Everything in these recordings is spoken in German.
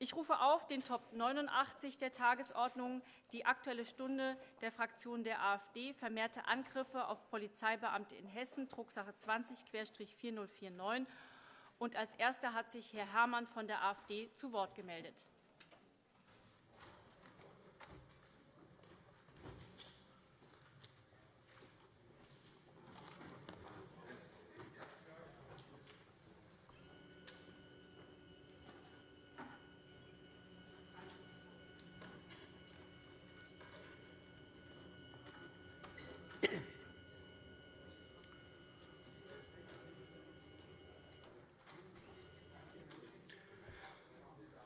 Ich rufe auf den Top 89 der Tagesordnung die Aktuelle Stunde der Fraktion der AfD, vermehrte Angriffe auf Polizeibeamte in Hessen, Drucksache 20-4049. als Erster hat sich Herr Herrmann von der AfD zu Wort gemeldet.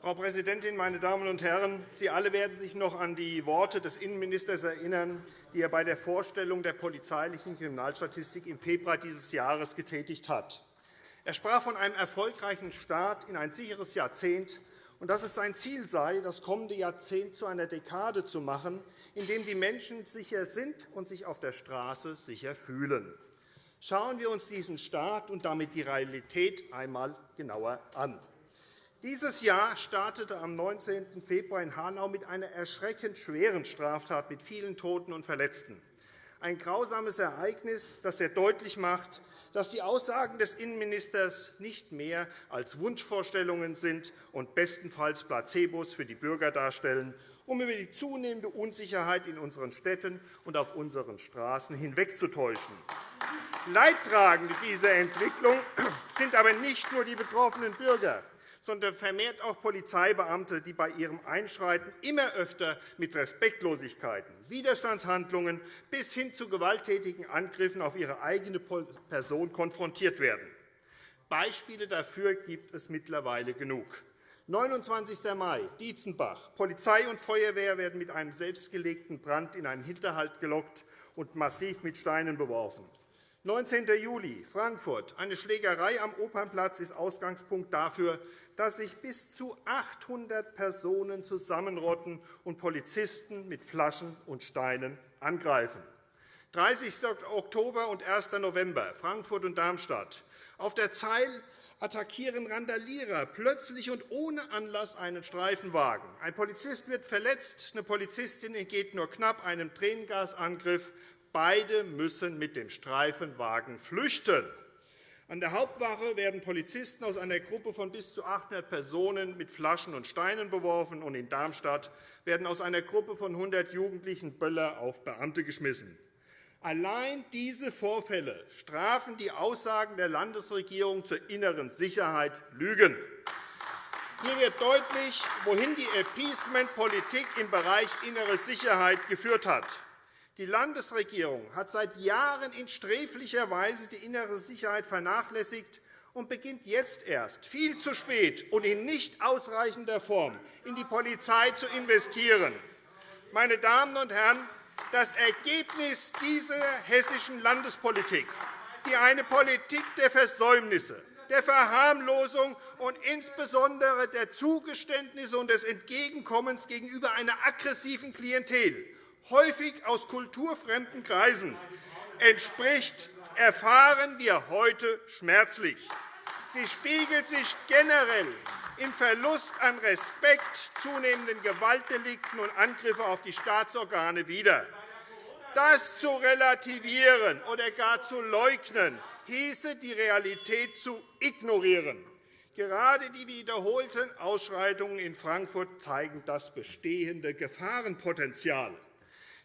Frau Präsidentin, meine Damen und Herren! Sie alle werden sich noch an die Worte des Innenministers erinnern, die er bei der Vorstellung der polizeilichen Kriminalstatistik im Februar dieses Jahres getätigt hat. Er sprach von einem erfolgreichen Start in ein sicheres Jahrzehnt und dass es sein Ziel sei, das kommende Jahrzehnt zu einer Dekade zu machen, in dem die Menschen sicher sind und sich auf der Straße sicher fühlen. Schauen wir uns diesen Start und damit die Realität einmal genauer an. Dieses Jahr startete am 19. Februar in Hanau mit einer erschreckend schweren Straftat mit vielen Toten und Verletzten. Ein grausames Ereignis, das sehr deutlich macht, dass die Aussagen des Innenministers nicht mehr als Wunschvorstellungen sind und bestenfalls Placebos für die Bürger darstellen, um über die zunehmende Unsicherheit in unseren Städten und auf unseren Straßen hinwegzutäuschen. Leidtragende dieser Entwicklung sind aber nicht nur die betroffenen Bürger sondern vermehrt auch Polizeibeamte, die bei ihrem Einschreiten immer öfter mit Respektlosigkeiten, Widerstandshandlungen bis hin zu gewalttätigen Angriffen auf ihre eigene Person konfrontiert werden. Beispiele dafür gibt es mittlerweile genug. 29. Mai, Dietzenbach. Polizei und Feuerwehr werden mit einem selbstgelegten Brand in einen Hinterhalt gelockt und massiv mit Steinen beworfen. 19. Juli, Frankfurt. Eine Schlägerei am Opernplatz ist Ausgangspunkt dafür, dass sich bis zu 800 Personen zusammenrotten und Polizisten mit Flaschen und Steinen angreifen. 30. Oktober und 1. November, Frankfurt und Darmstadt. Auf der Zeil attackieren Randalierer plötzlich und ohne Anlass einen Streifenwagen. Ein Polizist wird verletzt, eine Polizistin entgeht nur knapp einem Tränengasangriff. Beide müssen mit dem Streifenwagen flüchten. An der Hauptwache werden Polizisten aus einer Gruppe von bis zu 800 Personen mit Flaschen und Steinen beworfen, und in Darmstadt werden aus einer Gruppe von 100 Jugendlichen Böller auf Beamte geschmissen. Allein diese Vorfälle strafen die Aussagen der Landesregierung zur inneren Sicherheit Lügen. Hier wird deutlich, wohin die Appeasement-Politik im Bereich innere Sicherheit geführt hat. Die Landesregierung hat seit Jahren in sträflicher Weise die innere Sicherheit vernachlässigt und beginnt jetzt erst, viel zu spät und in nicht ausreichender Form, in die Polizei zu investieren. Meine Damen und Herren, das Ergebnis dieser hessischen Landespolitik, die eine Politik der Versäumnisse, der Verharmlosung und insbesondere der Zugeständnisse und des Entgegenkommens gegenüber einer aggressiven Klientel häufig aus kulturfremden Kreisen, entspricht, erfahren wir heute schmerzlich. Sie spiegelt sich generell im Verlust an Respekt, zunehmenden Gewaltdelikten und Angriffen auf die Staatsorgane wider. Das zu relativieren oder gar zu leugnen, hieße, die Realität zu ignorieren. Gerade die wiederholten Ausschreitungen in Frankfurt zeigen das bestehende Gefahrenpotenzial.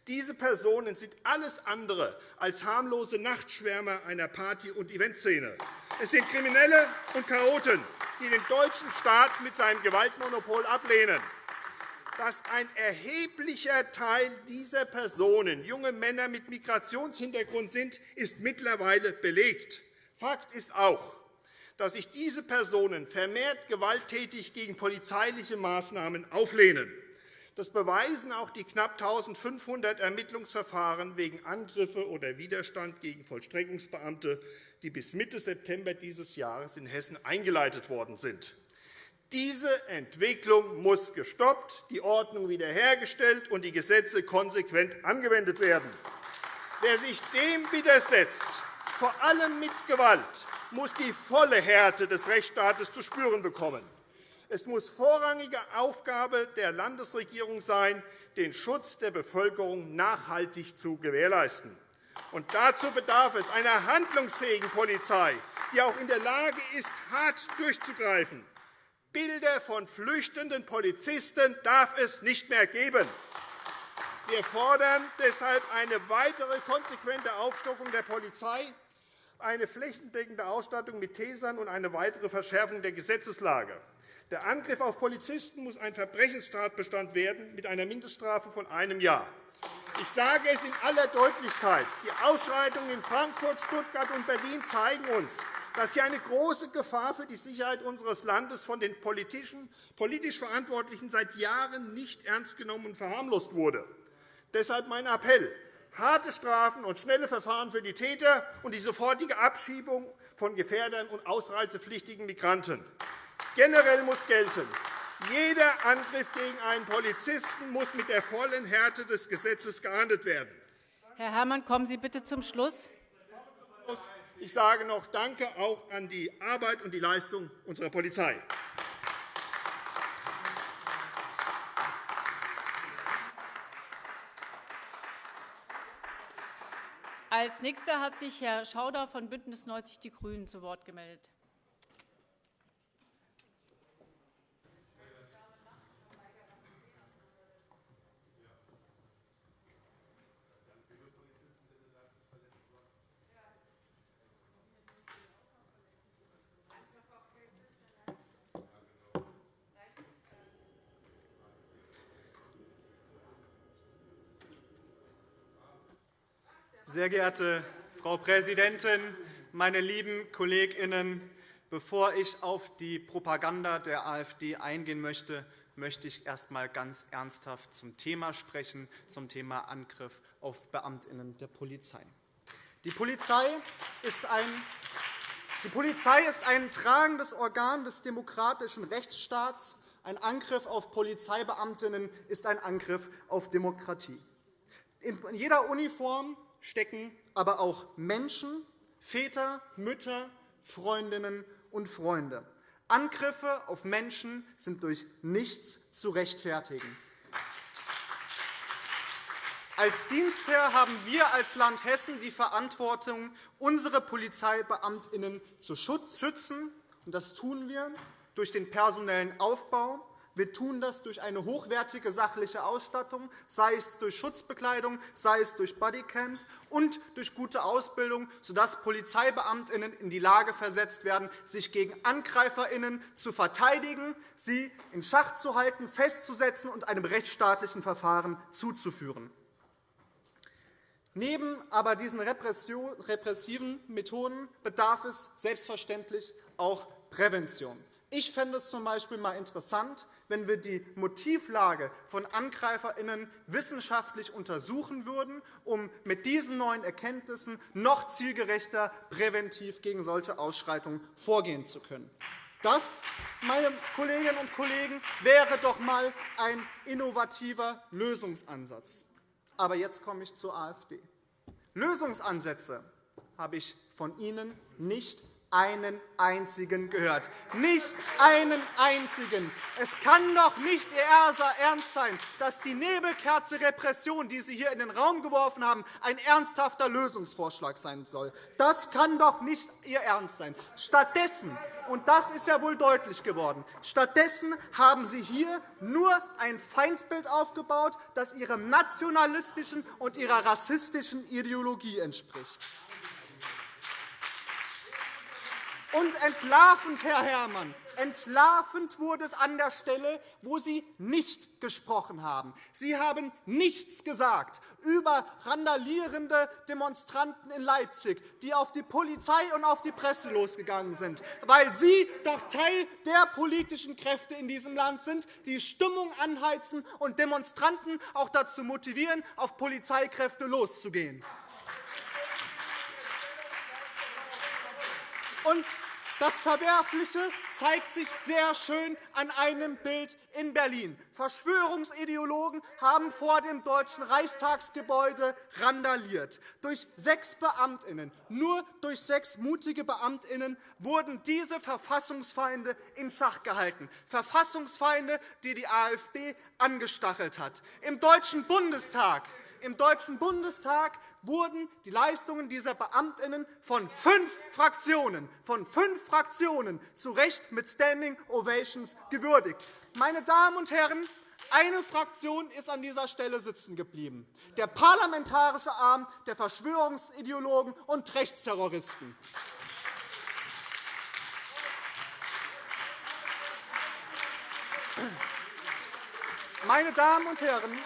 Diese Personen sind alles andere als harmlose Nachtschwärmer einer Party- und Eventszene. Es sind Kriminelle und Chaoten, die den deutschen Staat mit seinem Gewaltmonopol ablehnen. Dass ein erheblicher Teil dieser Personen junge Männer mit Migrationshintergrund sind, ist mittlerweile belegt. Fakt ist auch, dass sich diese Personen vermehrt gewalttätig gegen polizeiliche Maßnahmen auflehnen. Das beweisen auch die knapp 1.500 Ermittlungsverfahren wegen Angriffe oder Widerstand gegen Vollstreckungsbeamte, die bis Mitte September dieses Jahres in Hessen eingeleitet worden sind. Diese Entwicklung muss gestoppt, die Ordnung wiederhergestellt und die Gesetze konsequent angewendet werden. Wer sich dem widersetzt, vor allem mit Gewalt, muss die volle Härte des Rechtsstaates zu spüren bekommen. Es muss vorrangige Aufgabe der Landesregierung sein, den Schutz der Bevölkerung nachhaltig zu gewährleisten. Und dazu bedarf es einer handlungsfähigen Polizei, die auch in der Lage ist, hart durchzugreifen. Bilder von flüchtenden Polizisten darf es nicht mehr geben. Wir fordern deshalb eine weitere konsequente Aufstockung der Polizei, eine flächendeckende Ausstattung mit Tasern und eine weitere Verschärfung der Gesetzeslage. Der Angriff auf Polizisten muss ein Verbrechenstatbestand werden mit einer Mindeststrafe von einem Jahr. Ich sage es in aller Deutlichkeit. Die Ausschreitungen in Frankfurt, Stuttgart und Berlin zeigen uns, dass hier eine große Gefahr für die Sicherheit unseres Landes von den politisch Verantwortlichen seit Jahren nicht ernst genommen und verharmlost wurde. Deshalb mein Appell, harte Strafen und schnelle Verfahren für die Täter und die sofortige Abschiebung von Gefährdern und ausreisepflichtigen Migranten. Generell muss gelten, jeder Angriff gegen einen Polizisten muss mit der vollen Härte des Gesetzes geahndet werden. Herr Herrmann, kommen Sie bitte zum Schluss. Ich sage noch Danke auch an die Arbeit und die Leistung unserer Polizei. Als Nächster hat sich Herr Schauder von BÜNDNIS 90 die GRÜNEN zu Wort gemeldet. Sehr geehrte Frau Präsidentin, meine lieben KollegInnen! Bevor ich auf die Propaganda der AfD eingehen möchte, möchte ich erst einmal ganz ernsthaft zum Thema sprechen, zum Thema Angriff auf BeamtInnen der Polizei. Die Polizei ist ein die Polizei ist ein tragendes Organ des demokratischen Rechtsstaats. Ein Angriff auf Polizeibeamtinnen ist ein Angriff auf Demokratie. In jeder Uniform stecken aber auch Menschen, Väter, Mütter, Freundinnen und Freunde. Angriffe auf Menschen sind durch nichts zu rechtfertigen. Als Dienstherr haben wir als Land Hessen die Verantwortung, unsere Polizeibeamtinnen zu schützen. Das tun wir durch den personellen Aufbau, wir tun das durch eine hochwertige sachliche Ausstattung, sei es durch Schutzbekleidung, sei es durch Bodycams und durch gute Ausbildung, sodass Polizeibeamtinnen in die Lage versetzt werden, sich gegen Angreiferinnen zu verteidigen, sie in Schach zu halten, festzusetzen und einem rechtsstaatlichen Verfahren zuzuführen. Neben aber diesen repressiven Methoden bedarf es selbstverständlich auch Prävention. Ich fände es z. B. mal interessant, wenn wir die Motivlage von AngreiferInnen wissenschaftlich untersuchen würden, um mit diesen neuen Erkenntnissen noch zielgerechter präventiv gegen solche Ausschreitungen vorgehen zu können. Das, meine Kolleginnen und Kollegen, wäre doch einmal ein innovativer Lösungsansatz. Aber jetzt komme ich zur AfD. Lösungsansätze habe ich von Ihnen nicht einen einzigen gehört. Nicht einen einzigen. Es kann doch nicht Ihr Ernst sein, dass die Nebelkerze Repression, die Sie hier in den Raum geworfen haben, ein ernsthafter Lösungsvorschlag sein soll. Das kann doch nicht Ihr Ernst sein. Stattdessen und das ist ja wohl deutlich geworden. Stattdessen haben Sie hier nur ein Feindbild aufgebaut, das Ihrem nationalistischen und Ihrer rassistischen Ideologie entspricht. Und entlarvend, Herr Herrmann, entlarvend wurde es an der Stelle, wo Sie nicht gesprochen haben. Sie haben nichts gesagt über randalierende Demonstranten in Leipzig, die auf die Polizei und auf die Presse losgegangen sind, weil Sie doch Teil der politischen Kräfte in diesem Land sind, die Stimmung anheizen und Demonstranten auch dazu motivieren, auf Polizeikräfte loszugehen. Und Das Verwerfliche zeigt sich sehr schön an einem Bild in Berlin. Verschwörungsideologen haben vor dem Deutschen Reichstagsgebäude randaliert. Durch sechs Beamtinnen, nur durch sechs mutige Beamtinnen wurden diese Verfassungsfeinde in Schach gehalten. Verfassungsfeinde, die die AfD angestachelt hat. Im Deutschen Bundestag im Deutschen Bundestag wurden die Leistungen dieser Beamtinnen von fünf Fraktionen, von fünf Fraktionen zu Recht mit Standing Ovations gewürdigt. Meine Damen und Herren, eine Fraktion ist an dieser Stelle sitzen geblieben, der parlamentarische Arm der Verschwörungsideologen und Rechtsterroristen. Meine Damen und Herren,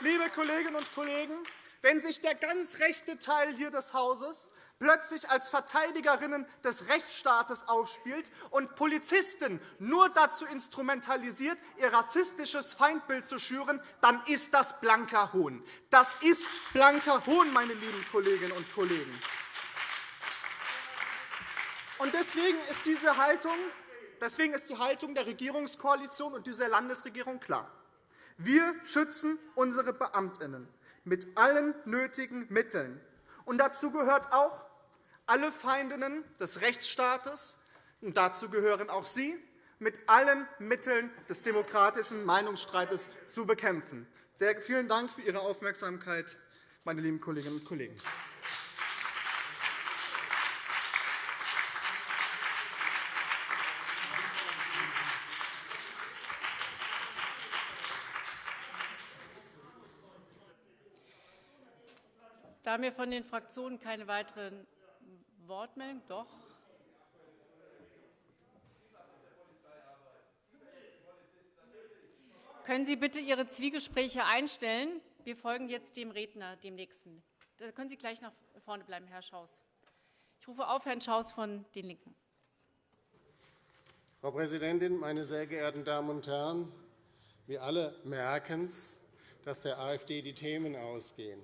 liebe Kolleginnen und Kollegen, wenn sich der ganz rechte Teil hier des Hauses plötzlich als Verteidigerinnen des Rechtsstaates aufspielt und Polizisten nur dazu instrumentalisiert, ihr rassistisches Feindbild zu schüren, dann ist das blanker Hohn. Das ist blanker Hohn, meine lieben Kolleginnen und Kollegen. Und deswegen ist diese Haltung Deswegen ist die Haltung der Regierungskoalition und dieser Landesregierung klar. Wir schützen unsere Beamtinnen mit allen nötigen Mitteln. Und dazu gehört auch, alle Feindinnen des Rechtsstaates, und dazu gehören auch Sie, mit allen Mitteln des demokratischen Meinungsstreites zu bekämpfen. Sehr vielen Dank für Ihre Aufmerksamkeit, meine lieben Kolleginnen und Kollegen. Da mir von den Fraktionen keine weiteren Wortmeldungen doch. Können Sie bitte Ihre Zwiegespräche einstellen? Wir folgen jetzt dem Redner, dem Nächsten. Da können Sie gleich nach vorne bleiben, Herr Schaus. Ich rufe auf Herrn Schaus von den LINKEN. Frau Präsidentin, meine sehr geehrten Damen und Herren! Wir alle merken es, dass der AfD die Themen ausgehen.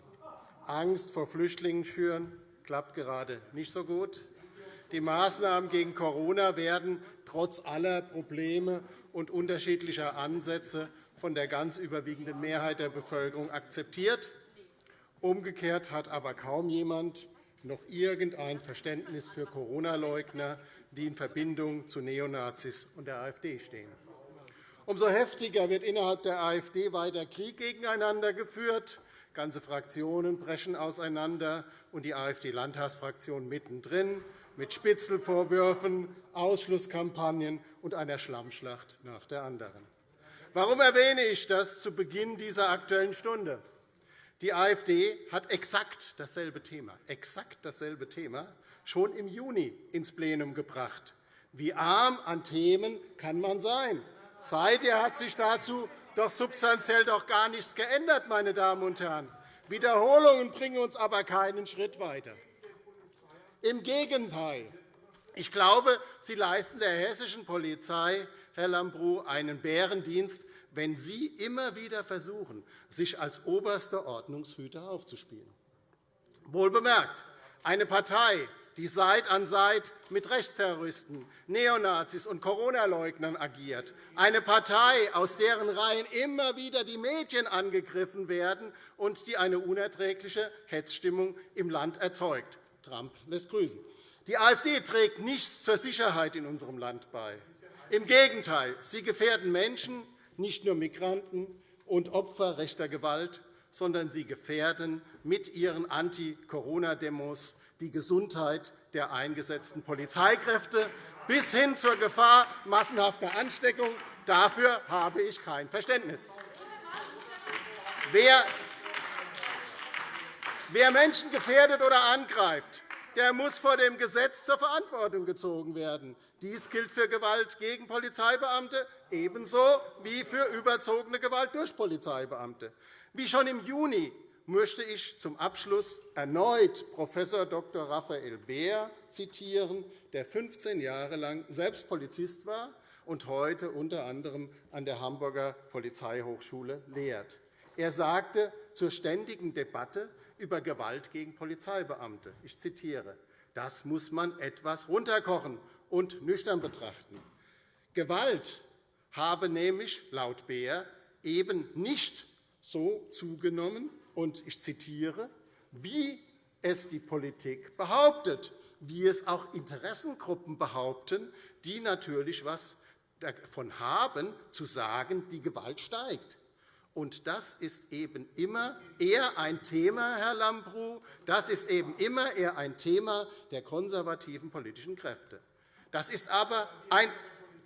Angst vor Flüchtlingen schüren, klappt gerade nicht so gut. Die Maßnahmen gegen Corona werden trotz aller Probleme und unterschiedlicher Ansätze von der ganz überwiegenden Mehrheit der Bevölkerung akzeptiert. Umgekehrt hat aber kaum jemand noch irgendein Verständnis für Corona-Leugner, die in Verbindung zu Neonazis und der AfD stehen. Umso heftiger wird innerhalb der AfD weiter Krieg gegeneinander geführt. Ganze Fraktionen brechen auseinander, und die AfD-Landtagsfraktion mittendrin mit Spitzelvorwürfen, Ausschlusskampagnen und einer Schlammschlacht nach der anderen. Warum erwähne ich das zu Beginn dieser Aktuellen Stunde? Die AfD hat exakt dasselbe Thema, exakt dasselbe Thema schon im Juni ins Plenum gebracht. Wie arm an Themen kann man sein? Seither hat sich dazu doch substanziell doch gar nichts geändert, meine Damen und Herren. Wiederholungen bringen uns aber keinen Schritt weiter. Im Gegenteil. Ich glaube, Sie leisten der hessischen Polizei, Herr Lambrou, einen Bärendienst, wenn Sie immer wieder versuchen, sich als oberster Ordnungshüter aufzuspielen. Wohlbemerkt, eine Partei, die Seit an Seit mit Rechtsterroristen, Neonazis und Corona-Leugnern agiert, eine Partei, aus deren Reihen immer wieder die Medien angegriffen werden und die eine unerträgliche Hetzstimmung im Land erzeugt. Trump lässt grüßen. Die AfD trägt nichts zur Sicherheit in unserem Land bei. Im Gegenteil, sie gefährden Menschen, nicht nur Migranten und Opfer rechter Gewalt, sondern sie gefährden mit ihren Anti-Corona-Demos die Gesundheit der eingesetzten Polizeikräfte bis hin zur Gefahr massenhafter Ansteckung. Dafür habe ich kein Verständnis. Wer Menschen gefährdet oder angreift, der muss vor dem Gesetz zur Verantwortung gezogen werden. Dies gilt für Gewalt gegen Polizeibeamte ebenso wie für überzogene Gewalt durch Polizeibeamte. Wie schon im Juni möchte ich zum Abschluss erneut Prof. Dr. Raphael Beer zitieren, der 15 Jahre lang selbst Polizist war und heute unter anderem an der Hamburger Polizeihochschule lehrt. Er sagte zur ständigen Debatte über Gewalt gegen Polizeibeamte, ich zitiere, Das muss man etwas runterkochen und nüchtern betrachten. Gewalt habe nämlich laut Beer eben nicht so zugenommen, und ich zitiere, wie es die Politik behauptet, wie es auch Interessengruppen behaupten, die natürlich etwas davon haben, zu sagen, die Gewalt steigt. Und das ist eben immer eher ein Thema, Herr Lambrou, das ist eben immer eher ein Thema der konservativen politischen Kräfte. Das ist aber ein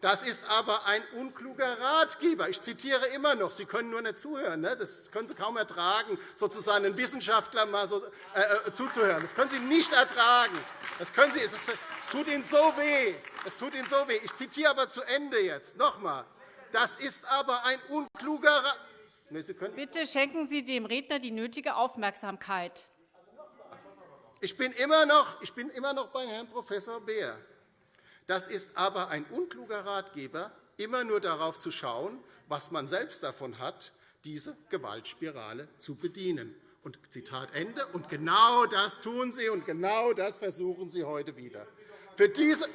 das ist aber ein unkluger Ratgeber. Ich zitiere immer noch. Sie können nur nicht zuhören. Ne? Das können Sie kaum ertragen, sozusagen einen Wissenschaftler mal so, äh, äh zuzuhören. Das können Sie nicht ertragen. Das, können Sie, das tut Ihnen so weh. Das tut Ihnen so weh. Ich zitiere aber zu Ende jetzt. noch einmal. Das ist aber ein unkluger Ratgeber. Bitte schenken Sie dem Redner die nötige Aufmerksamkeit. Ich bin immer noch, ich bin immer noch bei Herrn Prof. Beer. Das ist aber ein unkluger Ratgeber, immer nur darauf zu schauen, was man selbst davon hat, diese Gewaltspirale zu bedienen. Und Zitat Ende. Und genau das tun Sie, und genau das versuchen Sie heute wieder. Für diese,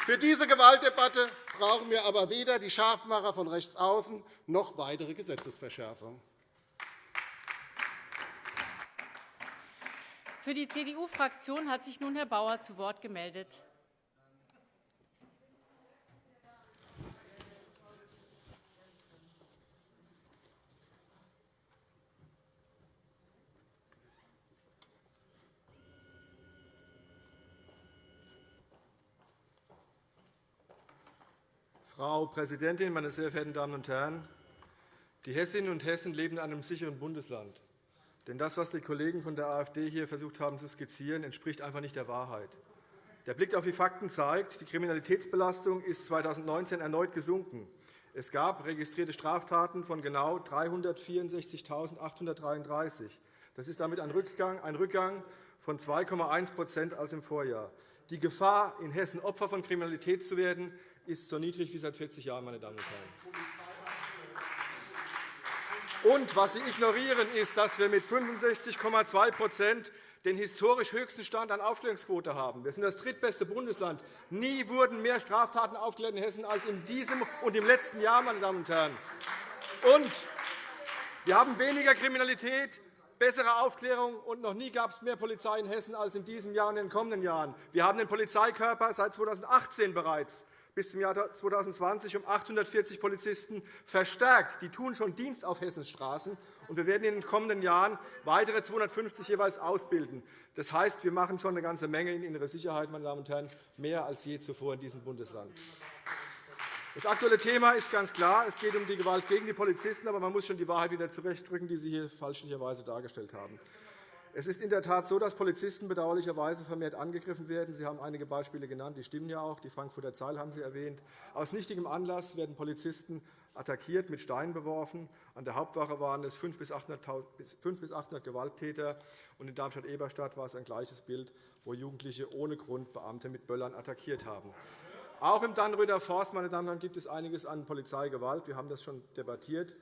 für diese Gewaltdebatte brauchen wir aber weder die Scharfmacher von rechts außen noch weitere Gesetzesverschärfungen. Für die CDU-Fraktion hat sich nun Herr Bauer zu Wort gemeldet. Frau Präsidentin, meine sehr verehrten Damen und Herren! Die Hessinnen und Hessen leben in einem sicheren Bundesland. Denn das, was die Kollegen von der AfD hier versucht haben zu skizzieren, entspricht einfach nicht der Wahrheit. Der Blick auf die Fakten zeigt, die Kriminalitätsbelastung ist 2019 erneut gesunken. Es gab registrierte Straftaten von genau 364.833. Das ist damit ein Rückgang, ein Rückgang von 2,1% als im Vorjahr. Die Gefahr, in Hessen Opfer von Kriminalität zu werden, ist so niedrig wie seit 40 Jahren. Meine Damen und Herren. Und was Sie ignorieren, ist, dass wir mit 65,2% den historisch höchsten Stand an Aufklärungsquote haben. Wir sind das drittbeste Bundesland. Nie wurden mehr Straftaten aufgeklärt in Hessen als in diesem und im letzten Jahr. Meine Damen und Herren. Und wir haben weniger Kriminalität, bessere Aufklärung, und noch nie gab es mehr Polizei in Hessen als in diesem Jahr und in den kommenden Jahren. Wir haben den Polizeikörper seit 2018 bereits bis zum Jahr 2020 um 840 Polizisten verstärkt. Die tun schon Dienst auf Hessens Straßen. Und wir werden in den kommenden Jahren weitere 250 jeweils ausbilden. Das heißt, wir machen schon eine ganze Menge in innere Sicherheit, meine Damen und Herren, mehr als je zuvor in diesem Bundesland. Das aktuelle Thema ist ganz klar. Es geht um die Gewalt gegen die Polizisten. Aber man muss schon die Wahrheit wieder zurechtdrücken, die Sie hier falschlicherweise dargestellt haben. Es ist in der Tat so, dass Polizisten bedauerlicherweise vermehrt angegriffen werden. Sie haben einige Beispiele genannt, die stimmen ja auch. Die Frankfurter Zahl haben Sie erwähnt. Aus nichtigem Anlass werden Polizisten attackiert, mit Steinen beworfen. An der Hauptwache waren es 500 bis 800 Gewalttäter. Und in Darmstadt-Eberstadt war es ein gleiches Bild, wo Jugendliche ohne Grund Beamte mit Böllern attackiert haben. Auch im Dannröder Forst meine Damen und Herren, gibt es einiges an Polizeigewalt. Wir haben das schon debattiert.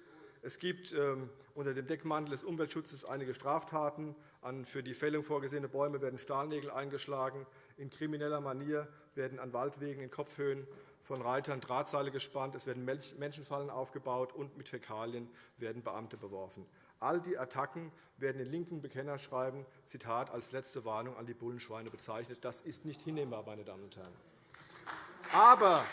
Es gibt ähm, unter dem Deckmantel des Umweltschutzes einige Straftaten. An für die Fällung vorgesehene Bäume werden Stahlnägel eingeschlagen. In krimineller Manier werden an Waldwegen in Kopfhöhen von Reitern Drahtseile gespannt. Es werden Menschenfallen aufgebaut, und mit Fäkalien werden Beamte beworfen. All die Attacken werden in linken Bekennerschreiben Zitat, als letzte Warnung an die Bullenschweine bezeichnet. Das ist nicht hinnehmbar, meine Damen und Herren. Aber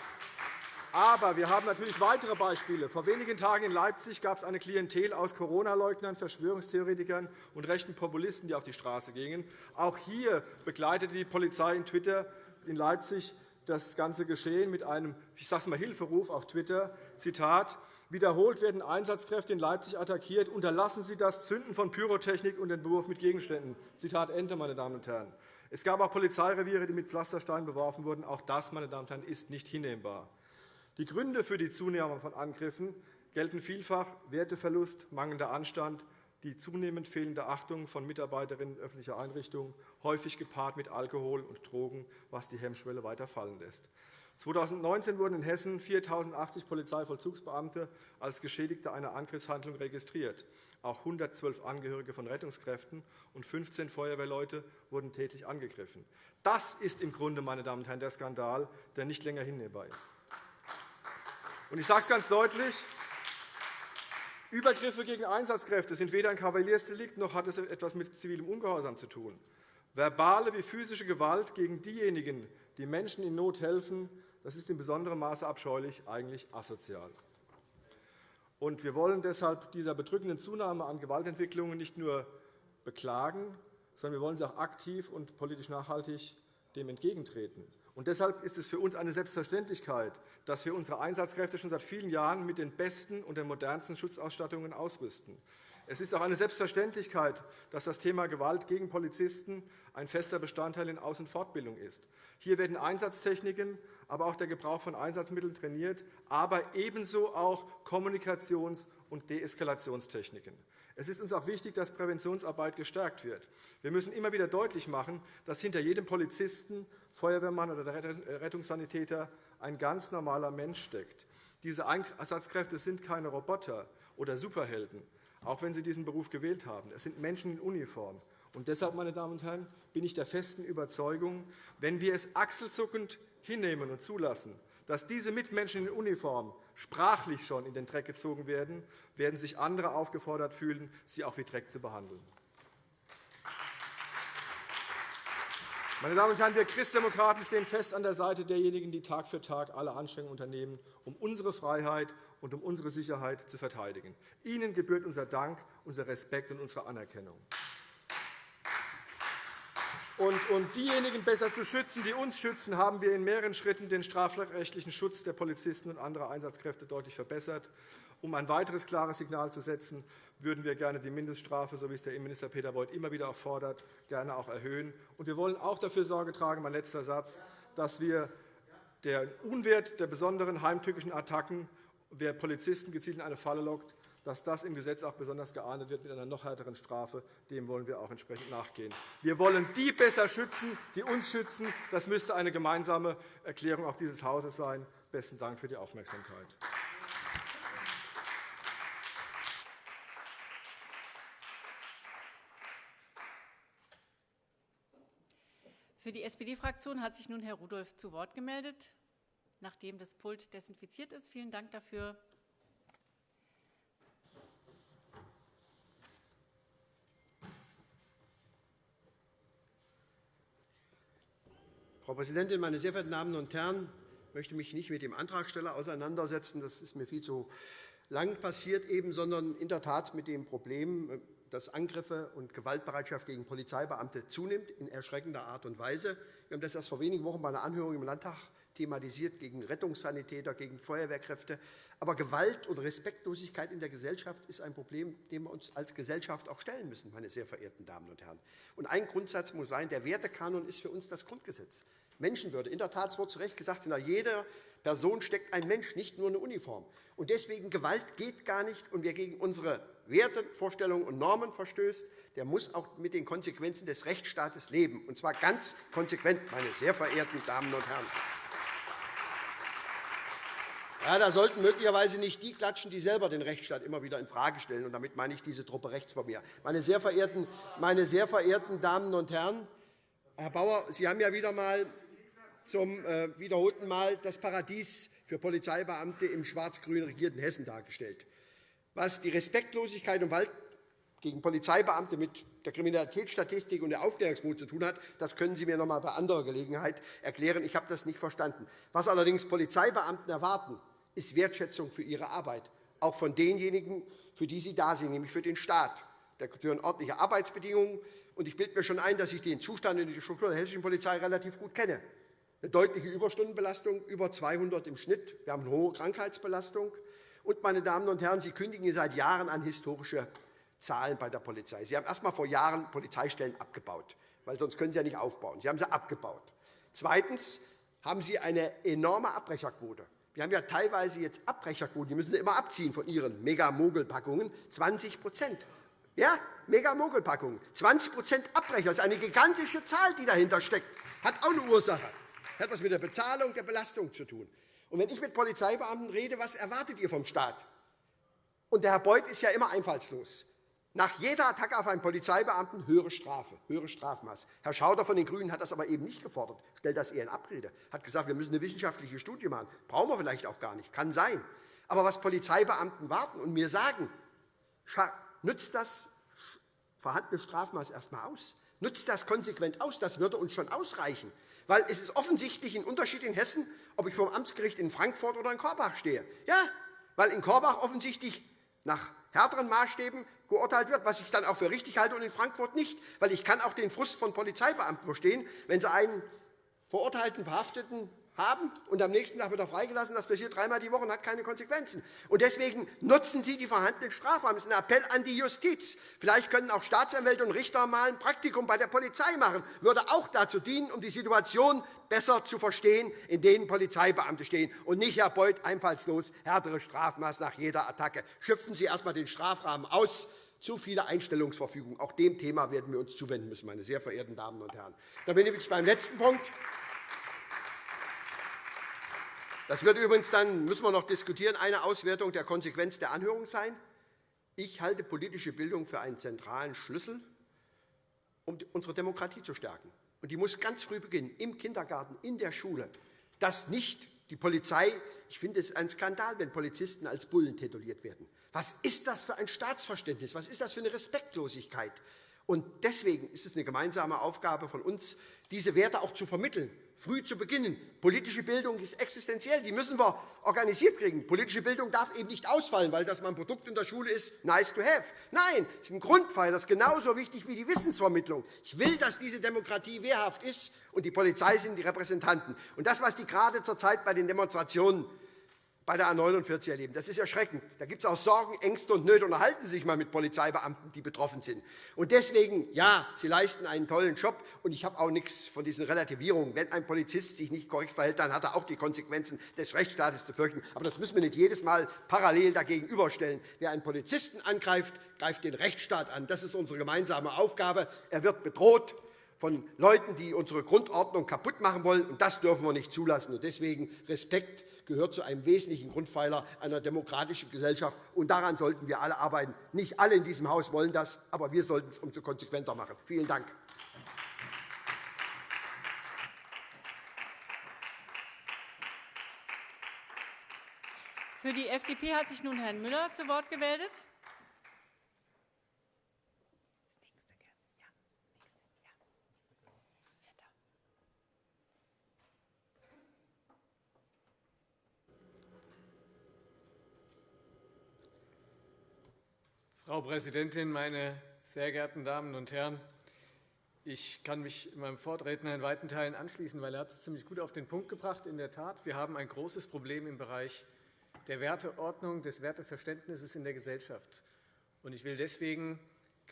aber wir haben natürlich weitere Beispiele. Vor wenigen Tagen in Leipzig gab es eine Klientel aus Corona-Leugnern, Verschwörungstheoretikern und rechten Populisten, die auf die Straße gingen. Auch hier begleitete die Polizei in Twitter in Leipzig das ganze Geschehen mit einem ich sage mal, Hilferuf auf Twitter. Zitat, Wiederholt werden Einsatzkräfte in Leipzig attackiert. Unterlassen Sie das Zünden von Pyrotechnik und den Beruf mit Gegenständen. Zitat Ende, meine Damen und Herren. Es gab auch Polizeireviere, die mit Pflastersteinen beworfen wurden. Auch das, meine Damen und Herren, ist nicht hinnehmbar. Die Gründe für die Zunahme von Angriffen gelten vielfach Werteverlust, mangelnder Anstand, die zunehmend fehlende Achtung von Mitarbeiterinnen öffentlicher Einrichtungen, häufig gepaart mit Alkohol und Drogen, was die Hemmschwelle weiter fallen lässt. 2019 wurden in Hessen 4.080 Polizeivollzugsbeamte als Geschädigte einer Angriffshandlung registriert. Auch 112 Angehörige von Rettungskräften und 15 Feuerwehrleute wurden tätlich angegriffen. Das ist im Grunde, meine Damen und Herren, der Skandal, der nicht länger hinnehmbar ist. Ich sage es ganz deutlich. Übergriffe gegen Einsatzkräfte sind weder ein Kavaliersdelikt, noch hat es etwas mit zivilem Ungehorsam zu tun. Verbale wie physische Gewalt gegen diejenigen, die Menschen in Not helfen, das ist in besonderem Maße abscheulich, eigentlich asozial. Und wir wollen deshalb dieser bedrückenden Zunahme an Gewaltentwicklungen nicht nur beklagen, sondern wir wollen sie auch aktiv und politisch nachhaltig dem entgegentreten. Und deshalb ist es für uns eine Selbstverständlichkeit, dass wir unsere Einsatzkräfte schon seit vielen Jahren mit den besten und den modernsten Schutzausstattungen ausrüsten. Es ist auch eine Selbstverständlichkeit, dass das Thema Gewalt gegen Polizisten ein fester Bestandteil in Aus- und Fortbildung ist. Hier werden Einsatztechniken, aber auch der Gebrauch von Einsatzmitteln trainiert, aber ebenso auch Kommunikations- und Deeskalationstechniken. Es ist uns auch wichtig, dass Präventionsarbeit gestärkt wird. Wir müssen immer wieder deutlich machen, dass hinter jedem Polizisten, Feuerwehrmann oder Rettungssanitäter ein ganz normaler Mensch steckt. Diese Einsatzkräfte sind keine Roboter oder Superhelden, auch wenn sie diesen Beruf gewählt haben. Es sind Menschen in Uniform. Und deshalb, meine Damen und Herren, bin ich der festen Überzeugung, wenn wir es achselzuckend hinnehmen und zulassen, dass diese Mitmenschen in Uniform sprachlich schon in den Dreck gezogen werden, werden sich andere aufgefordert fühlen, sie auch wie Dreck zu behandeln. Meine Damen und Herren, wir Christdemokraten stehen fest an der Seite derjenigen, die Tag für Tag alle Anstrengungen unternehmen, um unsere Freiheit und um unsere Sicherheit zu verteidigen. Ihnen gebührt unser Dank, unser Respekt und unsere Anerkennung. Und um diejenigen besser zu schützen, die uns schützen, haben wir in mehreren Schritten den strafrechtlichen Schutz der Polizisten und anderer Einsatzkräfte deutlich verbessert. Um ein weiteres klares Signal zu setzen, würden wir gerne die Mindeststrafe, so wie es der Innenminister Peter Beuth immer wieder auch fordert, gerne auch erhöhen. Und wir wollen auch dafür Sorge tragen, mein letzter Satz, dass wir den Unwert der besonderen heimtückischen Attacken, wer Polizisten gezielt in eine Falle lockt, dass das im Gesetz auch besonders geahndet wird mit einer noch härteren Strafe. Dem wollen wir auch entsprechend nachgehen. Wir wollen die besser schützen, die uns schützen. Das müsste eine gemeinsame Erklärung auch dieses Hauses sein. Besten Dank für die Aufmerksamkeit. Für die SPD-Fraktion hat sich nun Herr Rudolph zu Wort gemeldet, nachdem das Pult desinfiziert ist. Vielen Dank dafür. Frau Präsidentin, meine sehr verehrten Damen und Herren! Ich möchte mich nicht mit dem Antragsteller auseinandersetzen. Das ist mir viel zu lang passiert, eben, sondern in der Tat mit dem Problem, dass Angriffe und Gewaltbereitschaft gegen Polizeibeamte zunimmt, in erschreckender Art und Weise. Wir haben das erst vor wenigen Wochen bei einer Anhörung im Landtag thematisiert gegen Rettungssanitäter, gegen Feuerwehrkräfte. Aber Gewalt und Respektlosigkeit in der Gesellschaft ist ein Problem, dem wir uns als Gesellschaft auch stellen müssen, meine sehr verehrten Damen und Herren. Und ein Grundsatz muss sein, der Wertekanon ist für uns das Grundgesetz. Menschenwürde. In der Tat, es wurde zu Recht gesagt, hinter jeder Person steckt ein Mensch, nicht nur eine Uniform. Und deswegen Gewalt geht gar nicht. Und wer gegen unsere Werte, Vorstellungen und Normen verstößt, der muss auch mit den Konsequenzen des Rechtsstaates leben, und zwar ganz konsequent, meine sehr verehrten Damen und Herren. Ja, da sollten möglicherweise nicht die klatschen, die selber den Rechtsstaat immer wieder infrage stellen. Und damit meine ich diese Truppe rechts von mir. Meine sehr verehrten, meine sehr verehrten Damen und Herren, Herr Bauer, Sie haben ja wieder einmal zum äh, wiederholten Mal das Paradies für Polizeibeamte im schwarz-grün regierten Hessen dargestellt. Was die Respektlosigkeit und Gewalt gegen Polizeibeamte mit der Kriminalitätsstatistik und der Aufklärungsmut zu tun hat, das können Sie mir noch einmal bei anderer Gelegenheit erklären. Ich habe das nicht verstanden. Was allerdings Polizeibeamten erwarten, ist Wertschätzung für ihre Arbeit, auch von denjenigen, für die sie da sind, nämlich für den Staat. Da gehören ordentliche Arbeitsbedingungen. Und ich bilde mir schon ein, dass ich den Zustand in der Struktur der hessischen Polizei relativ gut kenne. Eine deutliche Überstundenbelastung, über 200 im Schnitt. Wir haben eine hohe Krankheitsbelastung. Und, meine Damen und Herren, Sie kündigen seit Jahren an historische Zahlen bei der Polizei. Sie haben erst einmal vor Jahren Polizeistellen abgebaut, weil sonst können Sie ja nicht aufbauen. Sie haben sie abgebaut. Zweitens haben Sie eine enorme Abbrecherquote. Wir haben ja teilweise jetzt Abbrecherquoten, die müssen Sie immer abziehen von Ihren Mega-Mogel-Packungen, 20 Ja, Mega-Mogel-Packungen, 20 Abbrecher. Das ist eine gigantische Zahl, die dahinter steckt. Hat auch eine Ursache. hat etwas mit der Bezahlung der Belastung zu tun. Und wenn ich mit Polizeibeamten rede, was erwartet ihr vom Staat? Und der Herr Beuth ist ja immer einfallslos. Nach jeder Attacke auf einen Polizeibeamten höhere Strafe, höhere Strafmaß. Herr Schauder von den GRÜNEN hat das aber eben nicht gefordert, stellt das eher in Abrede, hat gesagt, wir müssen eine wissenschaftliche Studie machen. Brauchen wir vielleicht auch gar nicht, kann sein. Aber was Polizeibeamten warten und mir sagen, nützt das vorhandene Strafmaß erst einmal aus. Nützt das konsequent aus. Das würde uns schon ausreichen. Weil es ist offensichtlich ein Unterschied in Hessen, ob ich vor dem Amtsgericht in Frankfurt oder in Korbach stehe. Ja, weil in Korbach offensichtlich nach härteren Maßstäben geurteilt wird, was ich dann auch für richtig halte, und in Frankfurt nicht. Weil ich kann auch den Frust von Polizeibeamten verstehen, wenn sie einen verurteilten Verhafteten haben und am nächsten Tag wird er freigelassen. Das passiert dreimal die Woche und hat keine Konsequenzen. Deswegen nutzen Sie die vorhandenen Strafrahmen. Das ist ein Appell an die Justiz. Vielleicht können auch Staatsanwälte und Richter mal ein Praktikum bei der Polizei machen. Das würde auch dazu dienen, um die Situation besser zu verstehen, in denen Polizeibeamte stehen. Und nicht, Herr Beuth, einfallslos härtere Strafmaß nach jeder Attacke. Schöpfen Sie erst einmal den Strafrahmen aus. Zu viele Einstellungsverfügungen. Auch dem Thema werden wir uns zuwenden müssen, meine sehr verehrten Damen und Herren. Da bin ich beim letzten Punkt. Das wird übrigens dann, müssen wir noch diskutieren, eine Auswertung der Konsequenz der Anhörung sein. Ich halte politische Bildung für einen zentralen Schlüssel, um unsere Demokratie zu stärken. Und die muss ganz früh beginnen, im Kindergarten, in der Schule, dass nicht die Polizei ich finde es ein Skandal, wenn Polizisten als Bullen tituliert werden. Was ist das für ein Staatsverständnis? Was ist das für eine Respektlosigkeit? Und deswegen ist es eine gemeinsame Aufgabe von uns, diese Werte auch zu vermitteln früh zu beginnen. Politische Bildung ist existenziell. Die müssen wir organisiert kriegen. Politische Bildung darf eben nicht ausfallen, weil das mal ein Produkt in der Schule ist, nice to have. Nein, es ist ein Grundpfeiler, das ist genauso wichtig wie die Wissensvermittlung. Ich will, dass diese Demokratie wehrhaft ist, und die Polizei sind die Repräsentanten. Und das, was die gerade zurzeit bei den Demonstrationen bei der A 49 erleben. Das ist erschreckend. Da gibt es auch Sorgen, Ängste und Nöte. Unterhalten Sie sich einmal mit Polizeibeamten, die betroffen sind. Und deswegen, ja, Sie leisten einen tollen Job. Und ich habe auch nichts von diesen Relativierungen. Wenn ein Polizist sich nicht korrekt verhält, dann hat er auch die Konsequenzen des Rechtsstaates zu fürchten. Aber das müssen wir nicht jedes Mal parallel dagegen überstellen. Wer einen Polizisten angreift, greift den Rechtsstaat an. Das ist unsere gemeinsame Aufgabe. Er wird bedroht von Leuten, die unsere Grundordnung kaputt machen wollen. Und das dürfen wir nicht zulassen. Und deswegen Respekt gehört zu einem wesentlichen Grundpfeiler einer demokratischen Gesellschaft. Und daran sollten wir alle arbeiten. Nicht alle in diesem Haus wollen das, aber wir sollten es umso konsequenter machen. Vielen Dank. Für die FDP hat sich nun Herr Müller zu Wort gemeldet. Frau Präsidentin, meine sehr geehrten Damen und Herren! Ich kann mich meinem Vorredner in weiten Teilen anschließen, weil er hat es ziemlich gut auf den Punkt gebracht. In der Tat, wir haben ein großes Problem im Bereich der Werteordnung, des Werteverständnisses in der Gesellschaft. Ich will deswegen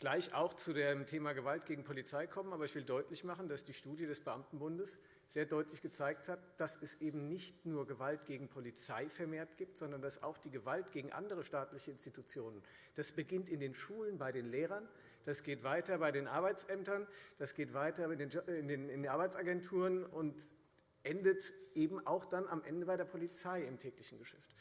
gleich auch zu dem Thema Gewalt gegen Polizei kommen. Aber ich will deutlich machen, dass die Studie des Beamtenbundes sehr deutlich gezeigt hat, dass es eben nicht nur Gewalt gegen Polizei vermehrt gibt, sondern dass auch die Gewalt gegen andere staatliche Institutionen, das beginnt in den Schulen bei den Lehrern, das geht weiter bei den Arbeitsämtern, das geht weiter in den Arbeitsagenturen und endet eben auch dann am Ende bei der Polizei im täglichen Geschäft.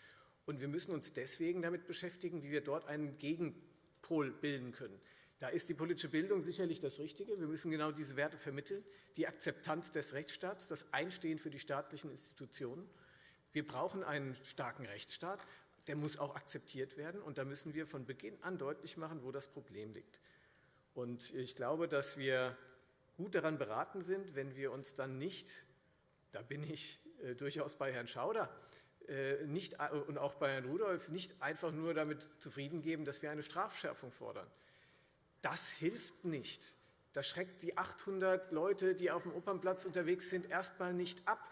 Und wir müssen uns deswegen damit beschäftigen, wie wir dort einen Gegenpol bilden können. Da ist die politische Bildung sicherlich das Richtige. Wir müssen genau diese Werte vermitteln, die Akzeptanz des Rechtsstaats, das Einstehen für die staatlichen Institutionen. Wir brauchen einen starken Rechtsstaat. Der muss auch akzeptiert werden. Und da müssen wir von Beginn an deutlich machen, wo das Problem liegt. Und ich glaube, dass wir gut daran beraten sind, wenn wir uns dann nicht, da bin ich äh, durchaus bei Herrn Schauder, äh, nicht, äh, und auch bei Herrn Rudolph, nicht einfach nur damit zufrieden geben, dass wir eine Strafschärfung fordern. Das hilft nicht. Das schreckt die 800 Leute, die auf dem Opernplatz unterwegs sind, erst einmal nicht ab.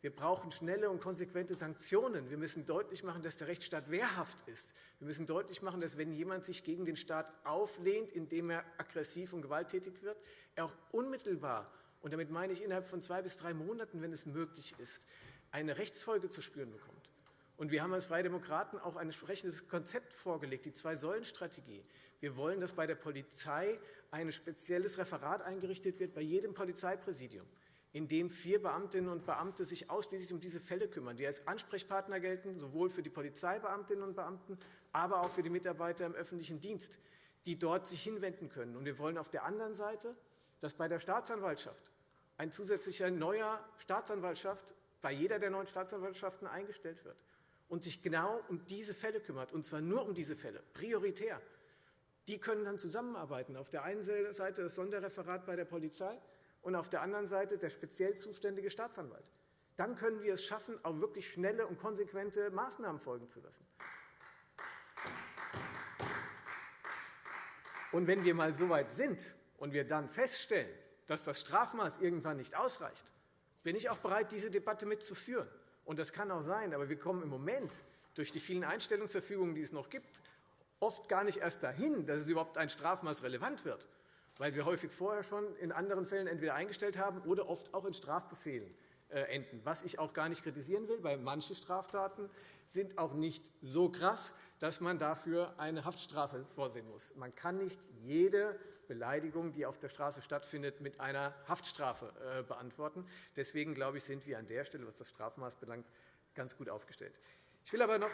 Wir brauchen schnelle und konsequente Sanktionen. Wir müssen deutlich machen, dass der Rechtsstaat wehrhaft ist. Wir müssen deutlich machen, dass, wenn jemand sich gegen den Staat auflehnt, indem er aggressiv und gewalttätig wird, er auch unmittelbar, und damit meine ich innerhalb von zwei bis drei Monaten, wenn es möglich ist, eine Rechtsfolge zu spüren bekommt. Und wir haben als Freie Demokraten auch ein entsprechendes Konzept vorgelegt, die Zwei-Säulen-Strategie. Wir wollen, dass bei der Polizei ein spezielles Referat eingerichtet wird, bei jedem Polizeipräsidium, in dem vier Beamtinnen und Beamte sich ausschließlich um diese Fälle kümmern, die als Ansprechpartner gelten, sowohl für die Polizeibeamtinnen und Beamten, aber auch für die Mitarbeiter im öffentlichen Dienst, die dort sich hinwenden können. Und wir wollen auf der anderen Seite, dass bei der Staatsanwaltschaft ein zusätzlicher neuer Staatsanwaltschaft bei jeder der neuen Staatsanwaltschaften eingestellt wird und sich genau um diese Fälle kümmert, und zwar nur um diese Fälle, prioritär. Die können dann zusammenarbeiten. Auf der einen Seite das Sonderreferat bei der Polizei und auf der anderen Seite der speziell zuständige Staatsanwalt. Dann können wir es schaffen, auch wirklich schnelle und konsequente Maßnahmen folgen zu lassen. Und wenn wir mal so weit sind und wir dann feststellen, dass das Strafmaß irgendwann nicht ausreicht, bin ich auch bereit, diese Debatte mitzuführen. Und das kann auch sein, aber wir kommen im Moment durch die vielen Einstellungsverfügungen, die es noch gibt, oft gar nicht erst dahin, dass es überhaupt ein Strafmaß relevant wird, weil wir häufig vorher schon in anderen Fällen entweder eingestellt haben oder oft auch in Strafbefehlen äh, enden, was ich auch gar nicht kritisieren will, weil manche Straftaten sind auch nicht so krass, dass man dafür eine Haftstrafe vorsehen muss. Man kann nicht jede Beleidigung, die auf der Straße stattfindet, mit einer Haftstrafe äh, beantworten. Deswegen glaube ich, sind wir an der Stelle, was das Strafmaß belangt, ganz gut aufgestellt. Ich will aber noch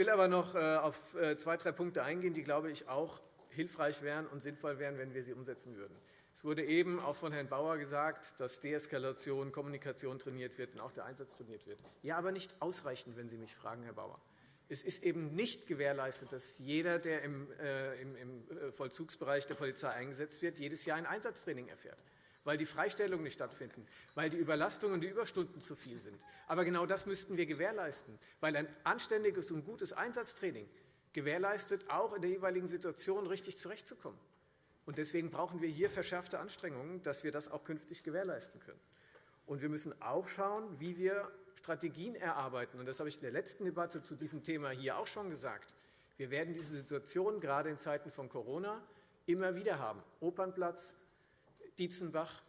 will aber noch äh, auf zwei, drei Punkte eingehen, die, glaube ich, auch hilfreich wären und sinnvoll wären, wenn wir sie umsetzen würden. Es wurde eben auch von Herrn Bauer gesagt, dass Deeskalation, Kommunikation trainiert wird und auch der Einsatz trainiert wird. Ja, aber nicht ausreichend, wenn Sie mich fragen, Herr Bauer. Es ist eben nicht gewährleistet, dass jeder, der äh, im äh, Vollzugsbereich der Polizei eingesetzt wird, jedes Jahr ein Einsatztraining erfährt weil die Freistellungen nicht stattfinden, weil die Überlastungen und die Überstunden zu viel sind. Aber genau das müssten wir gewährleisten, weil ein anständiges und gutes Einsatztraining gewährleistet, auch in der jeweiligen Situation richtig zurechtzukommen. Und deswegen brauchen wir hier verschärfte Anstrengungen, dass wir das auch künftig gewährleisten können. Und wir müssen auch schauen, wie wir Strategien erarbeiten. Und das habe ich in der letzten Debatte zu diesem Thema hier auch schon gesagt. Wir werden diese Situation gerade in Zeiten von Corona immer wieder haben. Opernplatz, Dietzenbach,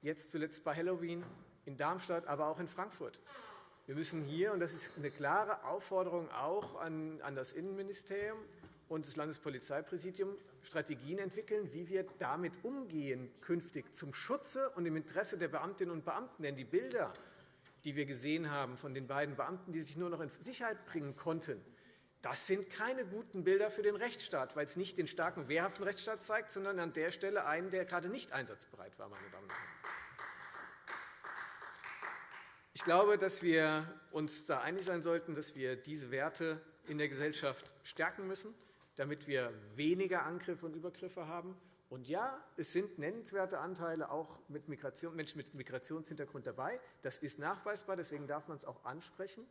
jetzt zuletzt bei Halloween, in Darmstadt, aber auch in Frankfurt. Wir müssen hier, und das ist eine klare Aufforderung auch an, an das Innenministerium und das Landespolizeipräsidium, Strategien entwickeln, wie wir damit umgehen künftig zum Schutze und im Interesse der Beamtinnen und Beamten. Denn die Bilder, die wir gesehen haben von den beiden Beamten, die sich nur noch in Sicherheit bringen konnten, das sind keine guten Bilder für den Rechtsstaat, weil es nicht den starken, wehrhaften Rechtsstaat zeigt, sondern an der Stelle einen, der gerade nicht einsatzbereit war. Meine Damen und Herren. Ich glaube, dass wir uns da einig sein sollten, dass wir diese Werte in der Gesellschaft stärken müssen damit wir weniger Angriffe und Übergriffe haben. Und ja, es sind nennenswerte Anteile auch mit Menschen mit Migrationshintergrund dabei. Das ist nachweisbar, deswegen darf man es auch ansprechen.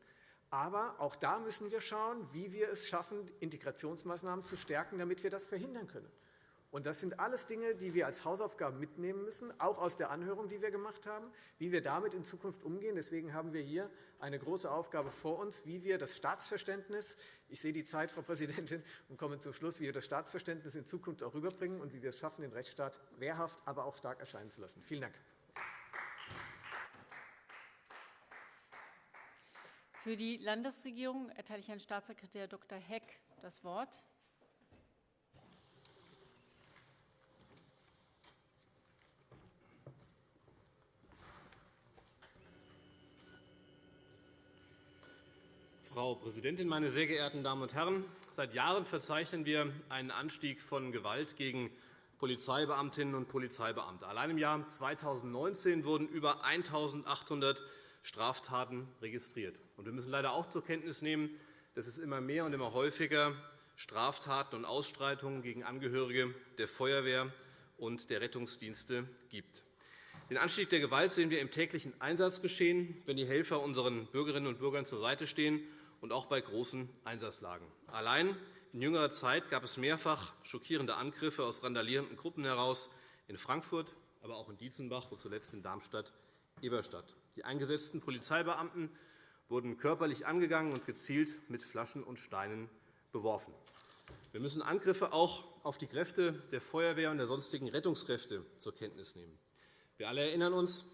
Aber auch da müssen wir schauen, wie wir es schaffen, Integrationsmaßnahmen zu stärken, damit wir das verhindern können. Und das sind alles Dinge, die wir als Hausaufgaben mitnehmen müssen, auch aus der Anhörung, die wir gemacht haben, wie wir damit in Zukunft umgehen. Deswegen haben wir hier eine große Aufgabe vor uns, wie wir das Staatsverständnis, ich sehe die Zeit, Frau Präsidentin, und komme zum Schluss, wie wir das Staatsverständnis in Zukunft auch rüberbringen und wie wir es schaffen, den Rechtsstaat wehrhaft, aber auch stark erscheinen zu lassen. Vielen Dank. Für die Landesregierung erteile ich Herrn Staatssekretär Dr. Heck das Wort. Frau Präsidentin, meine sehr geehrten Damen und Herren! Seit Jahren verzeichnen wir einen Anstieg von Gewalt gegen Polizeibeamtinnen und Polizeibeamte. Allein im Jahr 2019 wurden über 1.800 Straftaten registriert. Wir müssen leider auch zur Kenntnis nehmen, dass es immer mehr und immer häufiger Straftaten und Ausstreitungen gegen Angehörige der Feuerwehr und der Rettungsdienste gibt. Den Anstieg der Gewalt sehen wir im täglichen Einsatzgeschehen, wenn die Helfer unseren Bürgerinnen und Bürgern zur Seite stehen und auch bei großen Einsatzlagen. Allein in jüngerer Zeit gab es mehrfach schockierende Angriffe aus randalierenden Gruppen heraus in Frankfurt, aber auch in Dietzenbach und zuletzt in Darmstadt-Eberstadt. Die eingesetzten Polizeibeamten wurden körperlich angegangen und gezielt mit Flaschen und Steinen beworfen. Wir müssen Angriffe auch auf die Kräfte der Feuerwehr und der sonstigen Rettungskräfte zur Kenntnis nehmen. Wir alle erinnern uns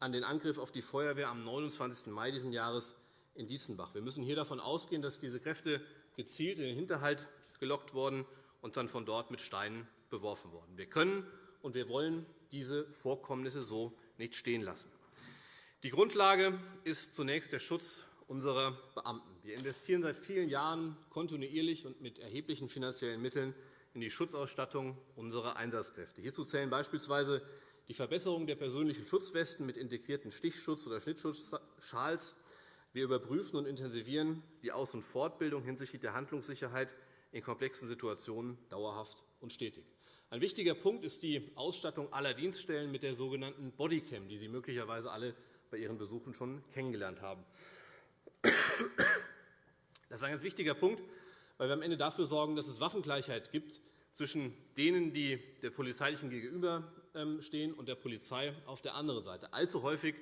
an den Angriff auf die Feuerwehr am 29. Mai dieses Jahres in Dietzenbach. Wir müssen hier davon ausgehen, dass diese Kräfte gezielt in den Hinterhalt gelockt wurden und dann von dort mit Steinen beworfen wurden. Wir können und wir wollen diese Vorkommnisse so nicht stehen lassen. Die Grundlage ist zunächst der Schutz unserer Beamten. Wir investieren seit vielen Jahren kontinuierlich und mit erheblichen finanziellen Mitteln in die Schutzausstattung unserer Einsatzkräfte. Hierzu zählen beispielsweise die Verbesserung der persönlichen Schutzwesten mit integrierten Stichschutz- oder Schnittschutzschals. Wir überprüfen und intensivieren die Aus- und Fortbildung hinsichtlich der Handlungssicherheit in komplexen Situationen dauerhaft und stetig. Ein wichtiger Punkt ist die Ausstattung aller Dienststellen mit der sogenannten Bodycam, die Sie möglicherweise alle bei Ihren Besuchen schon kennengelernt haben. Das ist ein ganz wichtiger Punkt, weil wir am Ende dafür sorgen, dass es Waffengleichheit gibt zwischen denen, die der polizeilichen gegenüberstehen, und der Polizei auf der anderen Seite. Allzu häufig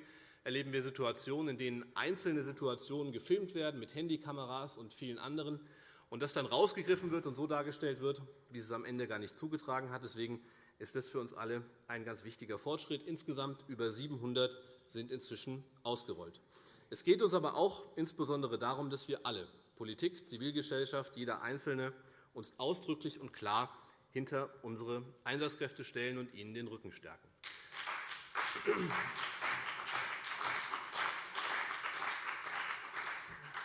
erleben wir Situationen, in denen einzelne Situationen gefilmt werden mit Handykameras und vielen anderen und das dann rausgegriffen wird und so dargestellt wird, wie es am Ende gar nicht zugetragen hat. Deswegen ist das für uns alle ein ganz wichtiger Fortschritt. Insgesamt über 700 sind inzwischen ausgerollt. Es geht uns aber auch insbesondere darum, dass wir alle Politik, Zivilgesellschaft, jeder Einzelne uns ausdrücklich und klar hinter unsere Einsatzkräfte stellen und ihnen den Rücken stärken.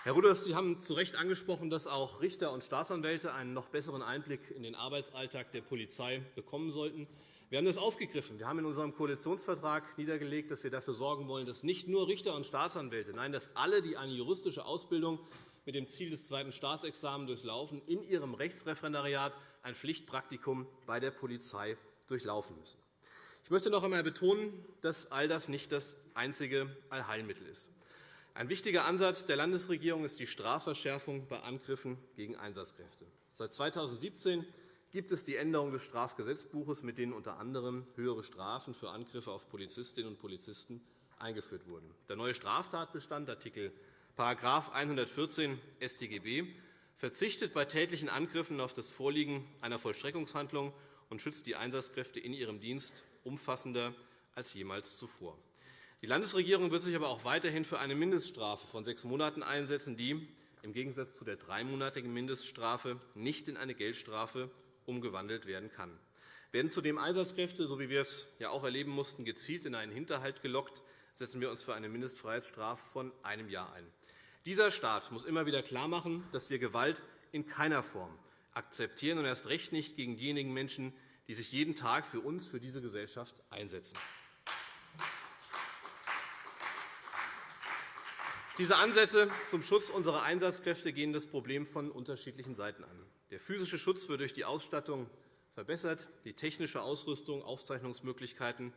Herr Rudolph, Sie haben zu Recht angesprochen, dass auch Richter und Staatsanwälte einen noch besseren Einblick in den Arbeitsalltag der Polizei bekommen sollten. Wir haben das aufgegriffen. Wir haben in unserem Koalitionsvertrag niedergelegt, dass wir dafür sorgen wollen, dass nicht nur Richter und Staatsanwälte, nein, dass alle, die eine juristische Ausbildung mit dem Ziel des zweiten Staatsexamens durchlaufen, in ihrem Rechtsreferendariat ein Pflichtpraktikum bei der Polizei durchlaufen müssen. Ich möchte noch einmal betonen, dass all das nicht das einzige Allheilmittel ist. Ein wichtiger Ansatz der Landesregierung ist die Strafverschärfung bei Angriffen gegen Einsatzkräfte. Seit 2017 gibt es die Änderung des Strafgesetzbuches, mit denen unter anderem höhere Strafen für Angriffe auf Polizistinnen und Polizisten eingeführt wurden. Der neue Straftatbestand Artikel 114 StGB verzichtet bei tätlichen Angriffen auf das Vorliegen einer Vollstreckungshandlung und schützt die Einsatzkräfte in ihrem Dienst umfassender als jemals zuvor. Die Landesregierung wird sich aber auch weiterhin für eine Mindeststrafe von sechs Monaten einsetzen, die im Gegensatz zu der dreimonatigen Mindeststrafe nicht in eine Geldstrafe umgewandelt werden kann. Werden zudem Einsatzkräfte, so wie wir es ja auch erleben mussten, gezielt in einen Hinterhalt gelockt, setzen wir uns für eine Mindestfreiheitsstrafe von einem Jahr ein. Dieser Staat muss immer wieder klarmachen, dass wir Gewalt in keiner Form akzeptieren und erst recht nicht gegen diejenigen Menschen, die sich jeden Tag für uns, für diese Gesellschaft einsetzen. Diese Ansätze zum Schutz unserer Einsatzkräfte gehen das Problem von unterschiedlichen Seiten an. Der physische Schutz wird durch die Ausstattung verbessert, die technische Ausrüstung, Aufzeichnungsmöglichkeiten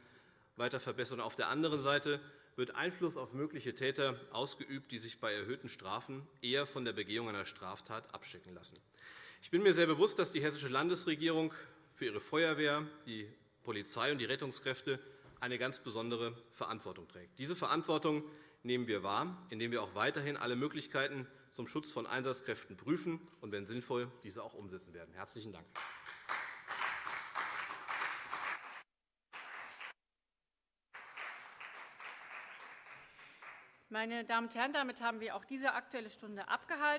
weiter verbessert. Auf der anderen Seite wird Einfluss auf mögliche Täter ausgeübt, die sich bei erhöhten Strafen eher von der Begehung einer Straftat abschicken lassen. Ich bin mir sehr bewusst, dass die Hessische Landesregierung für ihre Feuerwehr, die Polizei und die Rettungskräfte eine ganz besondere Verantwortung trägt. Diese Verantwortung nehmen wir wahr, indem wir auch weiterhin alle Möglichkeiten zum Schutz von Einsatzkräften prüfen und, wenn sinnvoll, diese auch umsetzen werden. – Herzlichen Dank. Meine Damen und Herren, damit haben wir auch diese Aktuelle Stunde abgehalten.